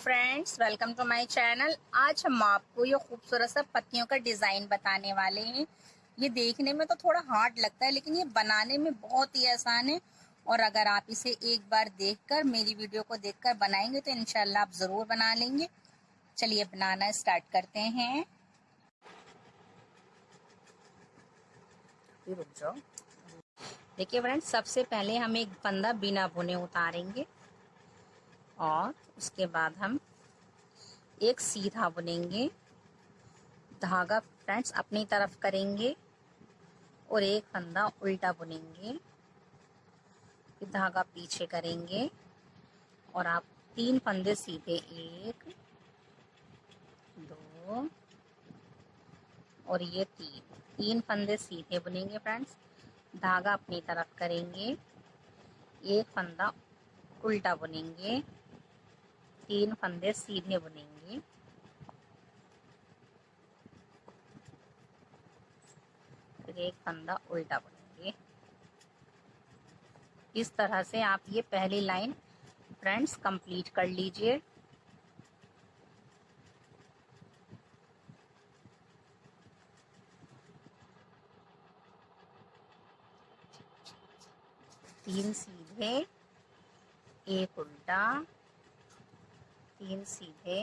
Friends welcome to my channel आज हम आपको ये खूबसूरत सा पत्तियों का डिज़ाइन बताने वाले हैं। ये देखने में तो थोड़ा हार्ड लगता है लेकिन ये बनाने में बहुत ही आसान है। और अगर आप इसे एक बार देखकर मेरी वीडियो को देखकर बनाएँगे तो इनशाला आप ज़रूर बना लेंगे। चलिए बनाना स्टार्ट करते हैं। देखिए फ्रेंड्स सबसे पहले हम एक बंदा बिना बुने उतारेंगे। और उसके बाद हम एक सीधा बुनेंगे। धागा फ्रेंड्स अपनी तरफ़ करेंगे और एक फंदा उल्टा बुनेंगे। धागा पीछे करेंगे और आप तीन फंदे सीधे, एक, दो और ये तीन। तीन फंदे सीधे बुनेंगे फ्रेंड्स। धागा अपनी तरफ़ करेंगे। एक फंदा उल्टा बुनेंगे। तीन फंदे सीधे बुनेंगे। फिर एक फंदा उल्टा बुनेंगे। इस तरह से आप ये पहली लाइन फ्रेंड्स कंप्लीट कर लीजिए। तीन सीधे, एक उल्टा। तीन सीधे।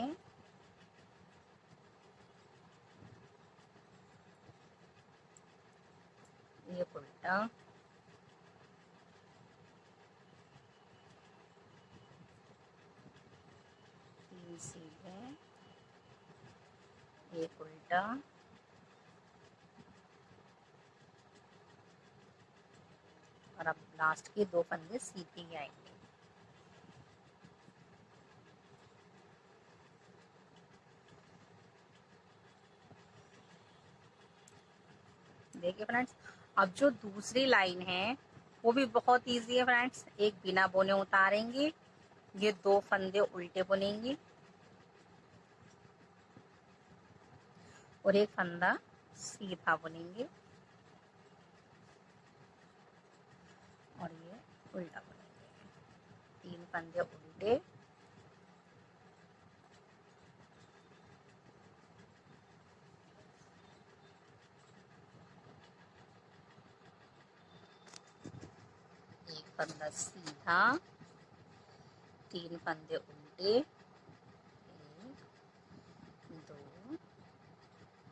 एक उल्टा तीन सीधे। एक उल्टा और अब लास्ट के दो पंजे सीधे आएँगे। देखिए फ्रेंड्स। अब जो दूसरी लाइन है, वो भी बहुत इजी है फ्रेंड्स। एक बिना बोने उतारेंगे, ये दो फंदे उल्टे बुनेंगे। और एक फंदा सीधा बुनेंगे। और ये उल्टा बुनेंगे। तीन फंदे उल्टे। फंदा सीधा तीन फंदे उल्टे एक दो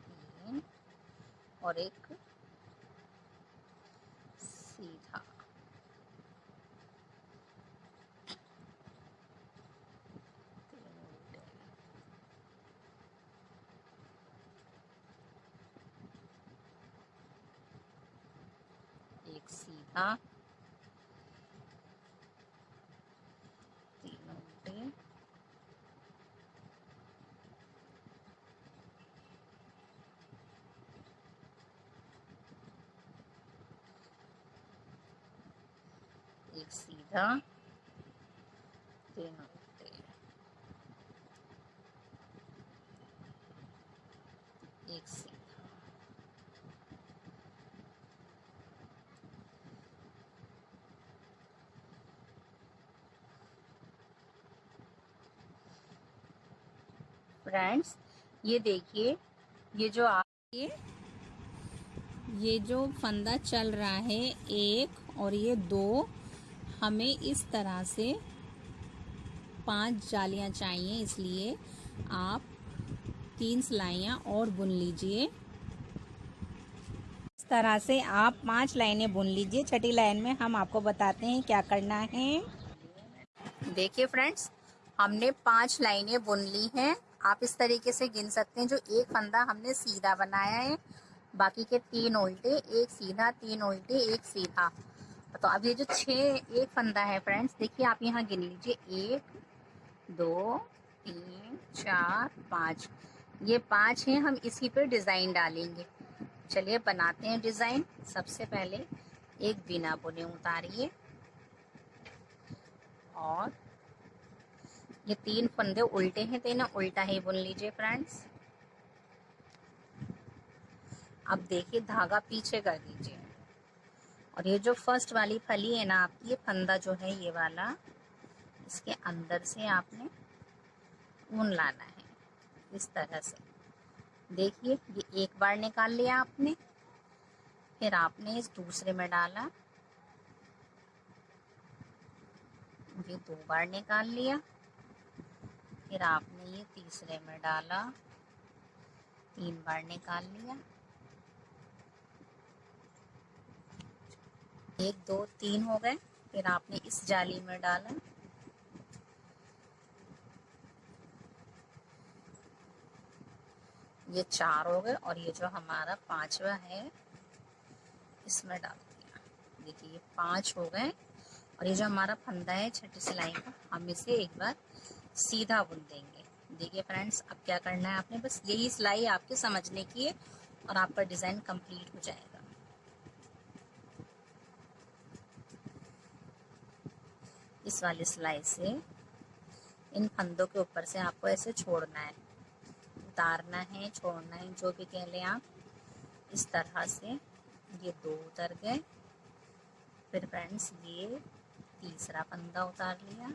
तीन और एक सीधा एक सीधा एक सीधा तीन एक सीधा। फ्रेंड्स ये देखिए, ये जो आप ये ये जो फंदा चल रहा है, एक और ये दो हमें इस तरह से पाँच जालियाँ चाहिए, इसलिए आप तीन सिलाइयाँ और बुन लीजिए। इस तरह से आप पाँच लाइनें बुन लीजिए। छठी लाइन में हम आपको बताते हैं क्या करना है। देखिए फ्रेंड्स, हमने पाँच लाइनें बुन ली हैं। आप इस तरीके से गिन सकते हैं, जो एक फंदा हमने सीधा बनाया है। बाकी के तीन उल्टे, एक सीधा, तीन उल्टे, एक सीधा। तो अब ये जो छः एक फंदा है फ्रेंड्स देखिए आप यहाँ गिन लीजिए। एक, दो, तीन, चार, पाँच। ये पाँच हैं, हम इसी पे डिज़ाइन डालेंगे। चलिए बनाते हैं डिज़ाइन सबसे पहले एक बिना बुने उतारिए। और ये तीन फंदे उल्टे हैं तो ना उल्टा ही बुन लीजिए फ्रेंड्स अब देखिए धागा पीछे कर दीजिए। और ये जो फ़र्स्ट वाली फली है ना आपकी, ये फंदा जो है ये वाला, इसके अंदर से आपने ऊन लाना है, इस तरह से। देखिए, ये एक बार निकाल लिया आपने, फिर आपने इस दूसरे में डाला, ये दो बार निकाल लिया, फिर आपने ये तीसरे में डाला, तीन बार निकाल लिया। एक, दो, तीन हो गए। फिर आपने इस जाली में डाला। ये चार हो गए और ये जो हमारा पांचवा है, इसमें डाल दिया। देखिए, ये पाँच हो गए और ये जो हमारा फंदा है, छठी सिलाई का, हम इसे एक बार सीधा बुन देंगे। देखिए फ्रेंड्स, अब क्या करना है आपने? बस यही सिलाई आपके समझने की है और आपका डिज़ाइन कंप्लीट हो जाएगा। इस वाली सिलाई से। इन फंदों के ऊपर से आपको ऐसे छोड़ना है, उतारना है, छोड़ना है, जो भी कह लें आप। इस तरह से ये दो उतर गए। फिर फ्रेंड्स ये तीसरा फंदा उतार लिया।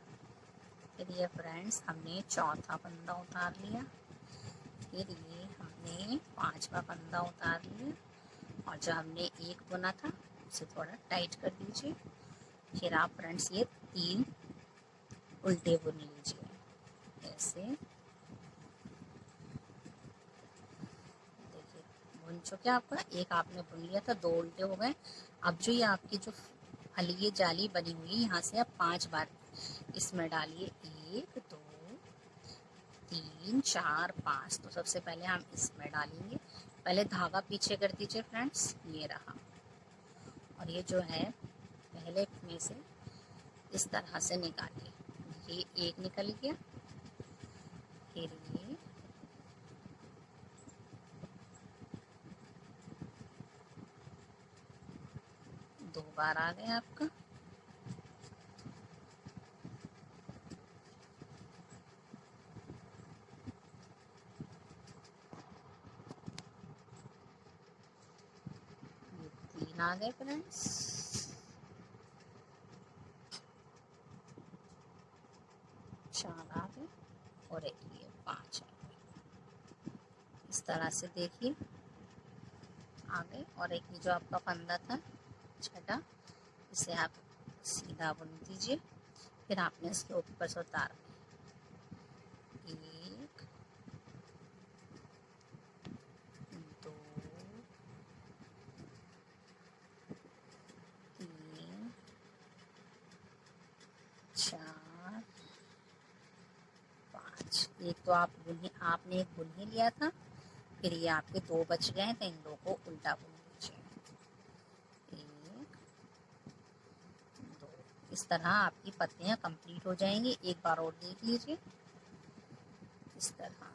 फिर ये फ्रेंड्स हमने चौथा फंदा उतार लिया। फिर ये हमने पांचवा फंदा उतार लिया। और जो हमने एक बुना था, उसे थोड़ा टाइट कर दीजिए। फिर आप फ्रेंड्स ये तीन उल्टे बुन लीजिए ऐसे। देखिए बुन चुके आपका एक आपने बुन लिया था, दो उल्टे हो गए। अब जो ये आपकी जो फली जाली बनी हुई है, यहाँ से आप पाँच बार इसमें डालिए। एक, दो, तीन, चार, पाँच। तो सबसे पहले हम इसमें डालेंगे। पहले धागा पीछे कर दीजिए, फ्रेंड्स। ये रहा। और ये जो है, पहले में से इस तरह से निकालिए ये एक निकल गया। फिर ये दो बार आ गया आपका। तीन आ गए फ्रेंड्स चार आ गए और एक ये पाँच आ गए। इस तरह से देखिए। आ गए और एक ये जो आपका फंदा था, छठा, इसे आप सीधा बुन दीजिए। फिर आपने इसके ऊपर से उतार एक दो तीन चार एक तो आप बुन आपने एक बुन लिया था, फिर ये आपके दो बच गए हैं तो इन दो को उल्टा बुन लीजिए एक दो इस तरह आपकी पत्तियाँ कंप्लीट हो जाएँगी। एक बार और देख लीजिए। इस तरह।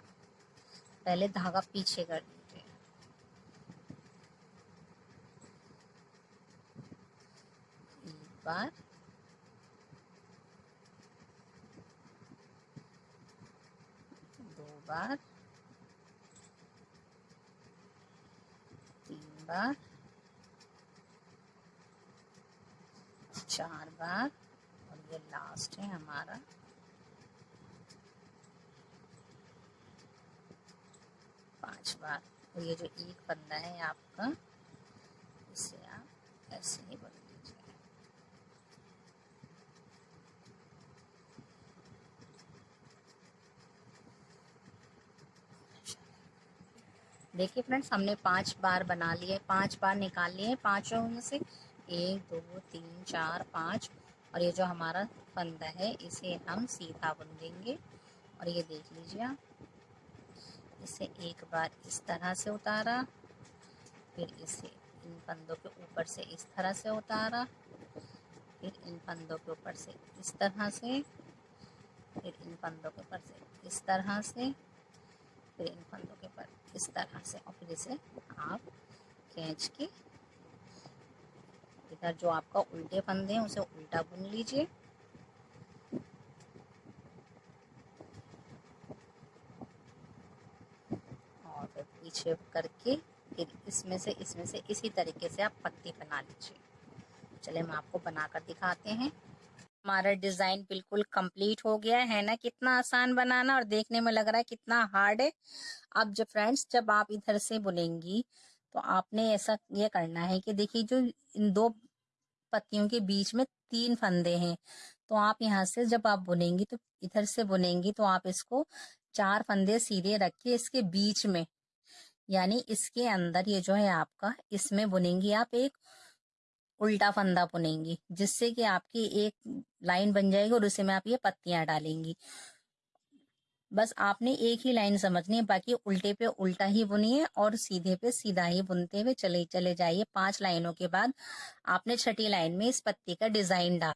पहले धागा पीछे कर दीजिए। एक बार। बार, तीन बार, चार बार, और ये लास्ट है हमारा। पाँच बार। और ये जो एक बंदा है आपका, इसे आप ऐसे ही बन देखिए फ्रेंड्स, हमने पाँच बार बना लिए, पाँच बार निकाल लिए पाँचों में से एक, दो, तीन, चार, पाँच। और ये जो हमारा फंदा है, इसे हम सीधा बुन देंगे और ये देख लीजिए आप, इसे एक बार इस तरह से उतारा, फिर इसे इन फंदों के ऊपर से इस तरह से उतारा, फिर इन फंदों के ऊपर से इस तरह से, फिर इन फंदों के ऊपर से इस तरह से, फिर इन फंदों के ऊपर इस तरह से और फिर इसे आप खींच के इधर जो आपका उल्टे फंदे हैं, उसे उल्टा बुन लीजिए। और फिर पीछे करके फिर इसमें से इसमें से इसी तरीके से आप पत्ती बना लीजिए। चले हम आपको बनाकर दिखाते हैं। हमारा डिज़ाइन बिल्कुल कंप्लीट हो गया है ना? कितना आसान बनाना और देखने में लग रहा है कितना हार्ड है। अब जब फ्रेंड्स, जब आप इधर से बुनेंगी तो आपने ऐसा ये करना है कि देखिए, जो इन दो पत्तियों के बीच में तीन फंदे हैं तो आप यहाँ से जब आप बुनेंगी तो इधर से बुनेंगी तो आप इसको चार फंदे सीधे रखिए इसके बीच में। यानी इसके अंदर ये जो है आपका, इसमें बुनेंगी आप एक उल्टा फंदा बुनेंगी, जिससे कि आपकी एक लाइन बन जाएगी और उसे में आप ये पत्तियाँ डालेंगी। बस आपने एक ही लाइन समझनी है, बाकी उल्टे पे उल्टा ही बुनिए और सीधे पे सीधा ही बुनते हुए चले चले जाइए। पाँच लाइनों के बाद आपने छठी लाइन में इस पत्ती का डिज़ाइन डाल